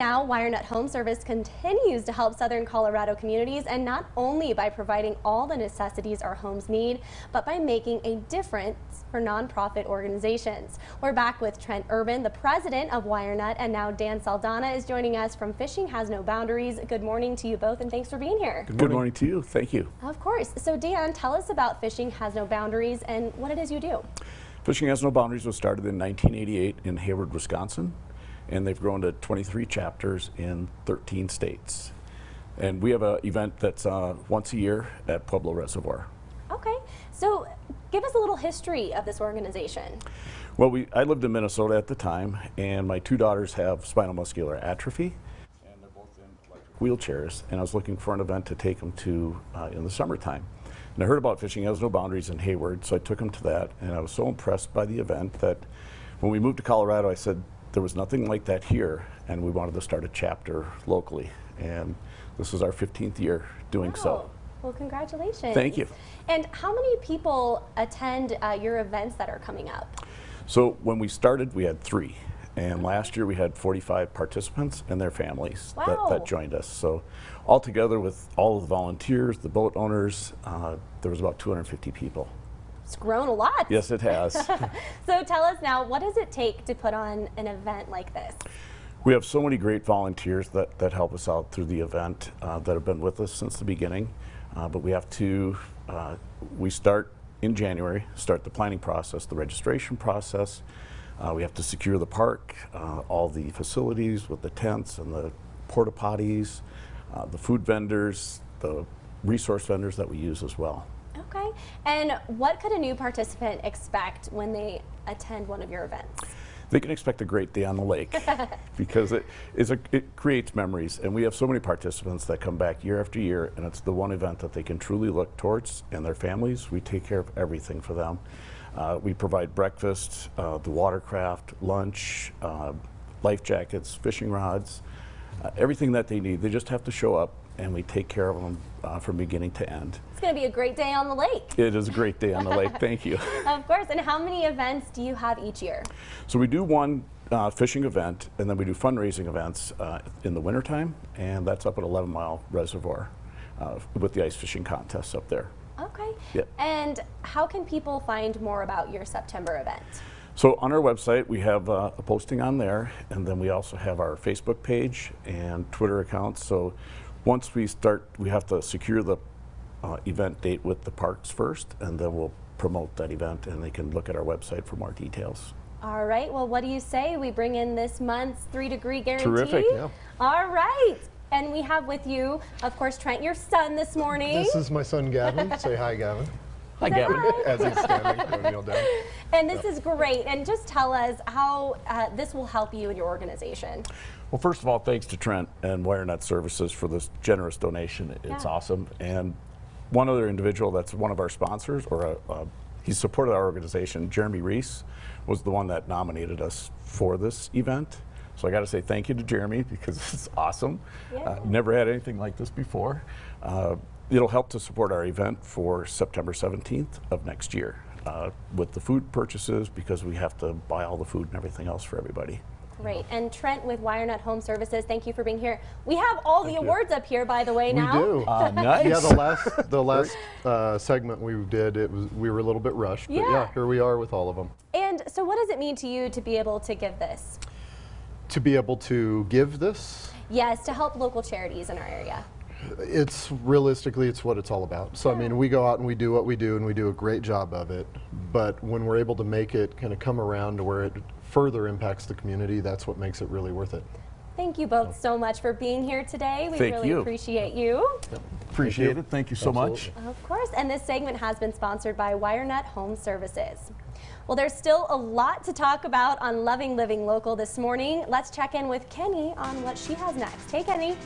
Now, WireNut Home Service continues to help Southern Colorado communities and not only by providing all the necessities our homes need, but by making a difference for nonprofit organizations. We're back with Trent Urban, the president of WireNut, and now Dan Saldana is joining us from Fishing Has No Boundaries. Good morning to you both and thanks for being here. Good morning, Good morning to you. Thank you. Of course. So Dan, tell us about Fishing Has No Boundaries and what it is you do. Fishing Has No Boundaries was started in 1988 in Hayward, Wisconsin and they've grown to 23 chapters in 13 states. And we have an event that's uh, once a year at Pueblo Reservoir. Okay, so give us a little history of this organization. Well, we, I lived in Minnesota at the time, and my two daughters have spinal muscular atrophy, and they're both in electric wheelchairs, and I was looking for an event to take them to uh, in the summertime. And I heard about Fishing Has No Boundaries in Hayward, so I took them to that, and I was so impressed by the event that when we moved to Colorado, I said, there was nothing like that here, and we wanted to start a chapter locally. And this is our 15th year doing wow. so. Well, congratulations. Thank you. And how many people attend uh, your events that are coming up? So when we started, we had three. And last year we had 45 participants and their families wow. that, that, joined us. So all together with all of the volunteers, the boat owners, uh, there was about 250 people. It's grown a lot. Yes, it has. so tell us now, what does it take to put on an event like this? We have so many great volunteers that, that help us out through the event uh, that have been with us since the beginning. Uh, but we have to, uh, we start in January, start the planning process, the registration process. Uh, we have to secure the park, uh, all the facilities with the tents and the porta potties, uh, the food vendors, the resource vendors that we use as well. Okay. And what could a new participant expect when they attend one of your events? They can expect a great day on the lake because it, is a, it creates memories. And we have so many participants that come back year after year, and it's the one event that they can truly look towards and their families. We take care of everything for them. Uh, we provide breakfast, uh, the watercraft, lunch, uh, life jackets, fishing rods, uh, everything that they need. They just have to show up and we take care of them uh, from beginning to end. It's going to be a great day on the lake. It is a great day on the lake. Thank you. of course. And how many events do you have each year? So we do one uh, fishing event, and then we do fundraising events uh, in the wintertime, and that's up at 11 Mile Reservoir uh, with the ice fishing contests up there. Okay. Yep. And how can people find more about your September event? So on our website, we have uh, a posting on there, and then we also have our Facebook page and Twitter accounts. So once we start, we have to secure the uh, event date with the parks first, and then we'll promote that event, and they can look at our website for more details. All right. Well, what do you say we bring in this month's three degree guarantee? Terrific. Yeah. All right. And we have with you, of course, Trent, your son this morning. This is my son, Gavin. Say hi, Gavin. Hi, Gavin. Hi. As he's standing, kneel down. And this is great. And just tell us how uh, this will help you and your organization. Well, first of all, thanks to Trent and WireNut Services for this generous donation. It's yeah. awesome. And one other individual that's one of our sponsors, or a, a, he's supported our organization, Jeremy Reese, was the one that nominated us for this event. So I got to say thank you to Jeremy because it's awesome. Yeah. Uh, never had anything like this before. Uh, it'll help to support our event for September 17th of next year uh, with the food purchases because we have to buy all the food and everything else for everybody. Great. And Trent with WireNut Home Services, thank you for being here. We have all thank the you. awards up here, by the way, we now. We do. Uh, nice. Yeah, the last the last uh, segment we did, it was we were a little bit rushed, yeah. but yeah, here we are with all of them. And so, what does it mean to you to be able to give this? To be able to give this? Yes, to help local charities in our area. It's realistically, it's what it's all about. So, I mean, we go out and we do what we do and we do a great job of it. But when we're able to make it kind of come around to where it further impacts the community, that's what makes it really worth it. Thank you both so much for being here today. We Thank really you. appreciate you. Yep. Appreciate Thank it. Thank you so Absolutely. much. Of course. And this segment has been sponsored by WireNut Home Services. Well, there's still a lot to talk about on Loving Living Local this morning. Let's check in with Kenny on what she has next. Hey, Kenny.